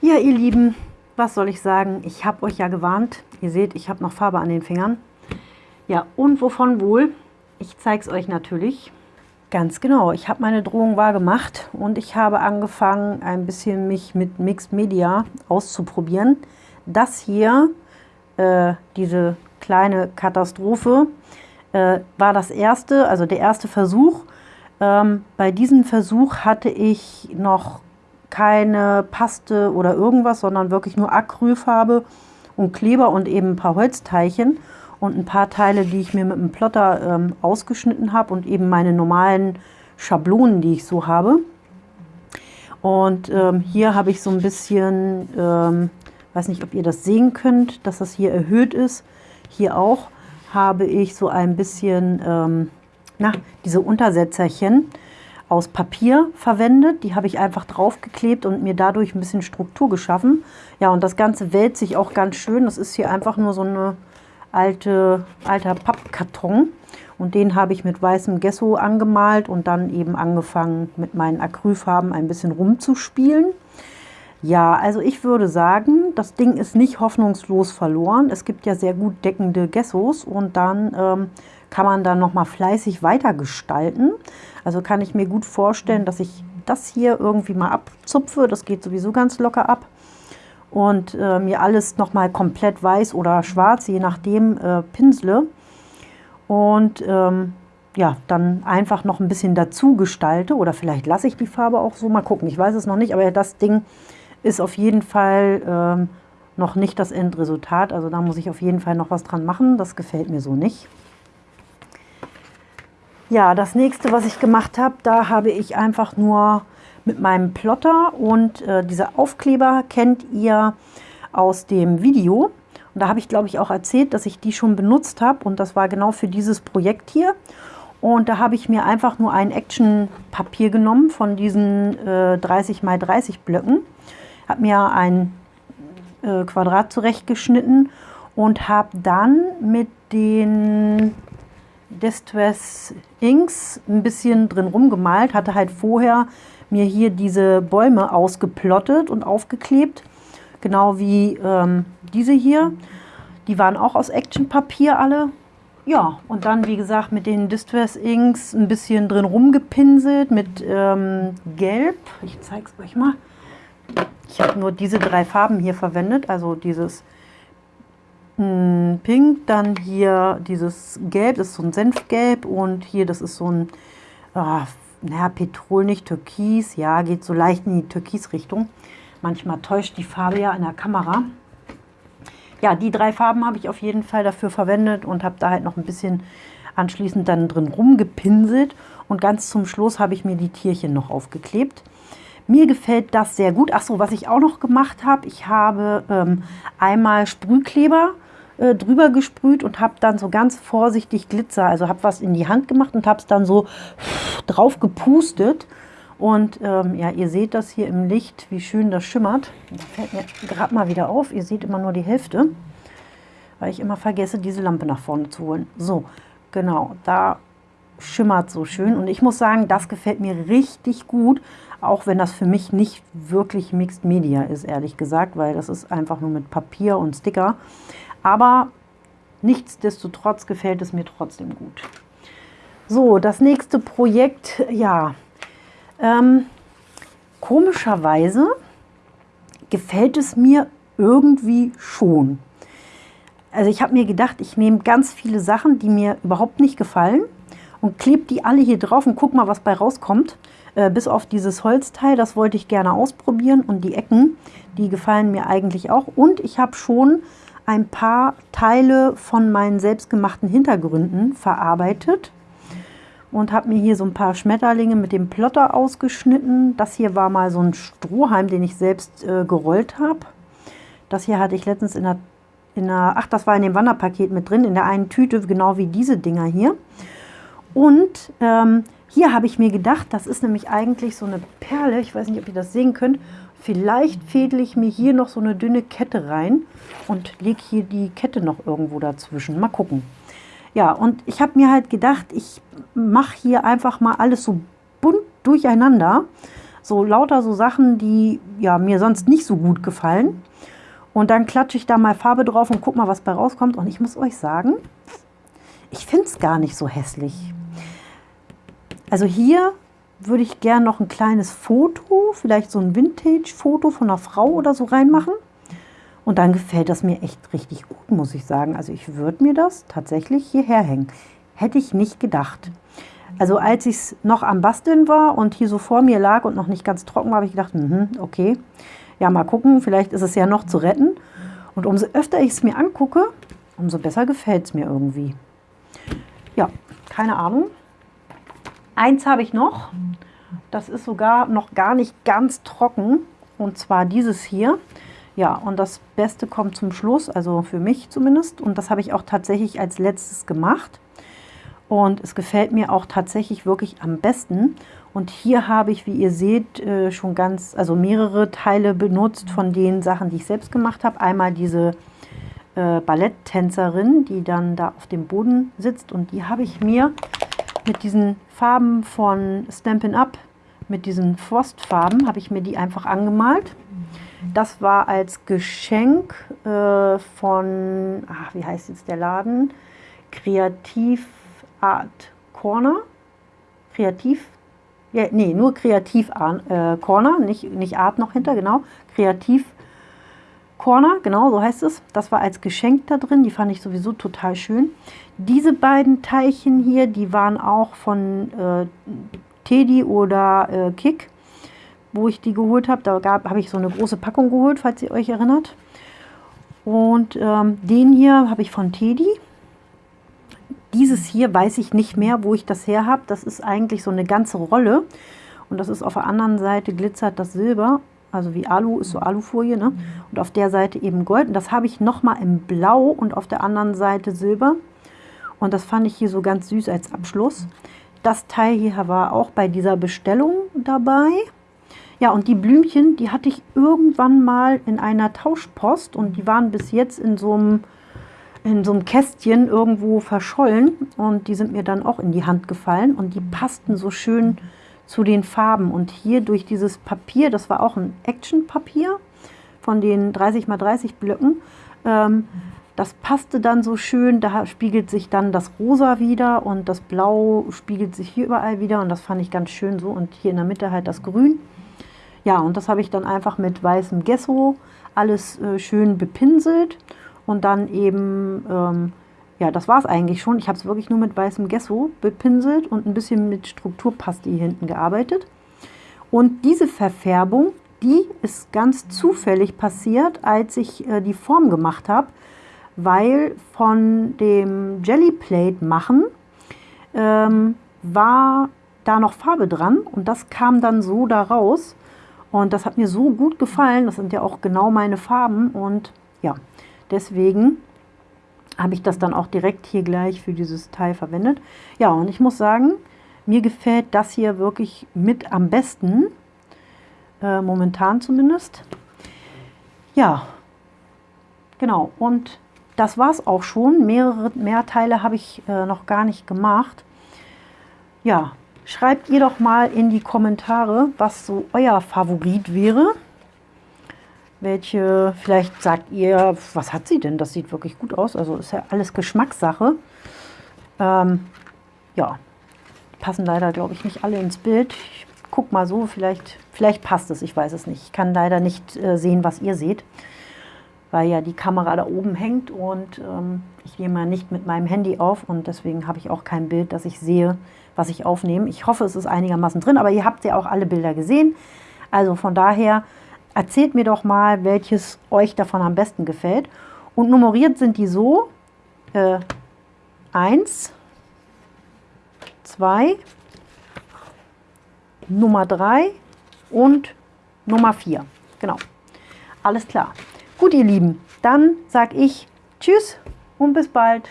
Ja, ihr Lieben, was soll ich sagen? Ich habe euch ja gewarnt. Ihr seht, ich habe noch Farbe an den Fingern. Ja, und wovon wohl? Ich zeige es euch natürlich. Ganz genau, ich habe meine Drohung wahr gemacht und ich habe angefangen, ein bisschen mich mit Mixed Media auszuprobieren. Das hier, äh, diese kleine Katastrophe, äh, war das erste, also der erste Versuch. Ähm, bei diesem Versuch hatte ich noch keine Paste oder irgendwas, sondern wirklich nur Acrylfarbe und Kleber und eben ein paar Holzteilchen und ein paar Teile, die ich mir mit dem Plotter ähm, ausgeschnitten habe und eben meine normalen Schablonen, die ich so habe. Und ähm, hier habe ich so ein bisschen, ähm, weiß nicht, ob ihr das sehen könnt, dass das hier erhöht ist. Hier auch habe ich so ein bisschen, ähm, na, diese Untersetzerchen aus Papier verwendet. Die habe ich einfach draufgeklebt und mir dadurch ein bisschen Struktur geschaffen. Ja, und das Ganze wälzt sich auch ganz schön. Das ist hier einfach nur so eine alte, alter Pappkarton. Und den habe ich mit weißem Gesso angemalt und dann eben angefangen mit meinen Acrylfarben ein bisschen rumzuspielen. Ja, also ich würde sagen, das Ding ist nicht hoffnungslos verloren. Es gibt ja sehr gut deckende Gessos und dann ähm, kann man dann nochmal fleißig weiter gestalten. Also kann ich mir gut vorstellen, dass ich das hier irgendwie mal abzupfe. Das geht sowieso ganz locker ab. Und äh, mir alles nochmal komplett weiß oder schwarz, je nachdem, äh, pinsle. Und ähm, ja, dann einfach noch ein bisschen dazu gestalte. Oder vielleicht lasse ich die Farbe auch so. Mal gucken, ich weiß es noch nicht. Aber das Ding ist auf jeden Fall ähm, noch nicht das Endresultat. Also da muss ich auf jeden Fall noch was dran machen. Das gefällt mir so nicht. Ja, das nächste, was ich gemacht habe, da habe ich einfach nur mit meinem Plotter und äh, diese Aufkleber kennt ihr aus dem Video. Und da habe ich, glaube ich, auch erzählt, dass ich die schon benutzt habe und das war genau für dieses Projekt hier. Und da habe ich mir einfach nur ein Action-Papier genommen von diesen äh, 30 x 30 Blöcken, habe mir ein äh, Quadrat zurechtgeschnitten und habe dann mit den Distress Inks ein bisschen drin rumgemalt, hatte halt vorher mir hier diese Bäume ausgeplottet und aufgeklebt, genau wie ähm, diese hier. Die waren auch aus Actionpapier alle. Ja, und dann, wie gesagt, mit den Distress Inks ein bisschen drin rumgepinselt mit ähm, Gelb. Ich zeige es euch mal. Ich habe nur diese drei Farben hier verwendet, also dieses Pink, dann hier dieses Gelb, das ist so ein Senfgelb und hier, das ist so ein, oh, naja, Petrol, nicht Türkis, ja, geht so leicht in die Türkis-Richtung. Manchmal täuscht die Farbe ja in der Kamera. Ja, die drei Farben habe ich auf jeden Fall dafür verwendet und habe da halt noch ein bisschen anschließend dann drin rumgepinselt. Und ganz zum Schluss habe ich mir die Tierchen noch aufgeklebt. Mir gefällt das sehr gut. Ach so, was ich auch noch gemacht habe, ich habe ähm, einmal Sprühkleber äh, drüber gesprüht und habe dann so ganz vorsichtig Glitzer, also habe was in die Hand gemacht und habe es dann so drauf gepustet. Und ähm, ja, ihr seht das hier im Licht, wie schön das schimmert. Das fällt mir gerade mal wieder auf. Ihr seht immer nur die Hälfte, weil ich immer vergesse, diese Lampe nach vorne zu holen. So, genau, da schimmert so schön. Und ich muss sagen, das gefällt mir richtig gut, auch wenn das für mich nicht wirklich Mixed Media ist, ehrlich gesagt, weil das ist einfach nur mit Papier und Sticker. Aber nichtsdestotrotz gefällt es mir trotzdem gut. So, das nächste Projekt, ja, ähm, komischerweise gefällt es mir irgendwie schon. Also ich habe mir gedacht, ich nehme ganz viele Sachen, die mir überhaupt nicht gefallen und klebe die alle hier drauf und guck mal, was bei rauskommt. Äh, bis auf dieses Holzteil, das wollte ich gerne ausprobieren und die Ecken, die gefallen mir eigentlich auch. Und ich habe schon ein paar Teile von meinen selbstgemachten Hintergründen verarbeitet und habe mir hier so ein paar Schmetterlinge mit dem Plotter ausgeschnitten. Das hier war mal so ein Strohhalm, den ich selbst äh, gerollt habe. Das hier hatte ich letztens in der, in der, ach das war in dem Wanderpaket mit drin, in der einen Tüte, genau wie diese Dinger hier. Und ähm, hier habe ich mir gedacht, das ist nämlich eigentlich so eine Perle, ich weiß nicht, ob ihr das sehen könnt, Vielleicht fädel ich mir hier noch so eine dünne Kette rein und lege hier die Kette noch irgendwo dazwischen. Mal gucken. Ja, und ich habe mir halt gedacht, ich mache hier einfach mal alles so bunt durcheinander. So lauter so Sachen, die ja, mir sonst nicht so gut gefallen. Und dann klatsche ich da mal Farbe drauf und guck mal, was bei rauskommt. Und ich muss euch sagen, ich finde es gar nicht so hässlich. Also hier würde ich gerne noch ein kleines Foto, vielleicht so ein Vintage-Foto von einer Frau oder so reinmachen. Und dann gefällt das mir echt richtig gut, muss ich sagen. Also ich würde mir das tatsächlich hierher hängen. Hätte ich nicht gedacht. Also als ich es noch am Basteln war und hier so vor mir lag und noch nicht ganz trocken war, habe ich gedacht, mh, okay, ja mal gucken, vielleicht ist es ja noch zu retten. Und umso öfter ich es mir angucke, umso besser gefällt es mir irgendwie. Ja, keine Ahnung. Eins habe ich noch. Das ist sogar noch gar nicht ganz trocken. Und zwar dieses hier. Ja, und das Beste kommt zum Schluss, also für mich zumindest. Und das habe ich auch tatsächlich als letztes gemacht. Und es gefällt mir auch tatsächlich wirklich am besten. Und hier habe ich, wie ihr seht, äh, schon ganz, also mehrere Teile benutzt von den Sachen, die ich selbst gemacht habe. Einmal diese äh, Balletttänzerin, die dann da auf dem Boden sitzt. Und die habe ich mir mit diesen Farben von Stampin' Up, mit diesen Frostfarben, habe ich mir die einfach angemalt. Das war als Geschenk äh, von, ach, wie heißt jetzt der Laden? Kreativ Art Corner. Kreativ, ja, nee, nur Kreativ äh, Corner, nicht, nicht Art noch hinter, genau. Kreativ Corner, genau, so heißt es. Das war als Geschenk da drin, die fand ich sowieso total schön. Diese beiden Teilchen hier, die waren auch von äh, Teddy oder äh, Kick wo ich die geholt habe. Da habe ich so eine große Packung geholt, falls ihr euch erinnert. Und ähm, den hier habe ich von Teddy. Dieses hier weiß ich nicht mehr, wo ich das her habe. Das ist eigentlich so eine ganze Rolle. Und das ist auf der anderen Seite glitzert das Silber. Also wie Alu, ist so Alufolie. Ne? Und auf der Seite eben Gold. Und das habe ich nochmal im Blau und auf der anderen Seite Silber. Und das fand ich hier so ganz süß als Abschluss. Das Teil hier war auch bei dieser Bestellung dabei. Ja, und die Blümchen, die hatte ich irgendwann mal in einer Tauschpost und die waren bis jetzt in so einem, in so einem Kästchen irgendwo verschollen und die sind mir dann auch in die Hand gefallen und die passten so schön zu den Farben. Und hier durch dieses Papier, das war auch ein Action-Papier von den 30 x 30 Blöcken, ähm, das passte dann so schön, da spiegelt sich dann das Rosa wieder und das Blau spiegelt sich hier überall wieder und das fand ich ganz schön so und hier in der Mitte halt das Grün. Ja, und das habe ich dann einfach mit weißem Gesso alles äh, schön bepinselt und dann eben, ähm, ja, das war es eigentlich schon. Ich habe es wirklich nur mit weißem Gesso bepinselt und ein bisschen mit Strukturpaste hier hinten gearbeitet. Und diese Verfärbung, die ist ganz zufällig passiert, als ich äh, die Form gemacht habe, weil von dem Jellyplate machen ähm, war da noch Farbe dran und das kam dann so da raus. Und das hat mir so gut gefallen. Das sind ja auch genau meine Farben. Und ja, deswegen habe ich das dann auch direkt hier gleich für dieses Teil verwendet. Ja, und ich muss sagen, mir gefällt das hier wirklich mit am besten. Äh, momentan zumindest. Ja, genau. Und das war es auch schon. Mehrere mehr Teile habe ich äh, noch gar nicht gemacht. Ja, Schreibt ihr doch mal in die Kommentare, was so euer Favorit wäre. Welche, vielleicht sagt ihr, was hat sie denn? Das sieht wirklich gut aus. Also ist ja alles Geschmackssache. Ähm, ja, passen leider, glaube ich, nicht alle ins Bild. Ich guck mal so, vielleicht, vielleicht passt es, ich weiß es nicht. Ich kann leider nicht äh, sehen, was ihr seht, weil ja die Kamera da oben hängt und ähm, ich nehme nicht mit meinem Handy auf und deswegen habe ich auch kein Bild, dass ich sehe, was ich aufnehme. Ich hoffe, es ist einigermaßen drin, aber ihr habt ja auch alle Bilder gesehen. Also von daher erzählt mir doch mal, welches euch davon am besten gefällt. Und nummeriert sind die so, äh, 1, 2, Nummer 3 und Nummer 4. Genau. Alles klar. Gut, ihr Lieben, dann sage ich Tschüss und bis bald.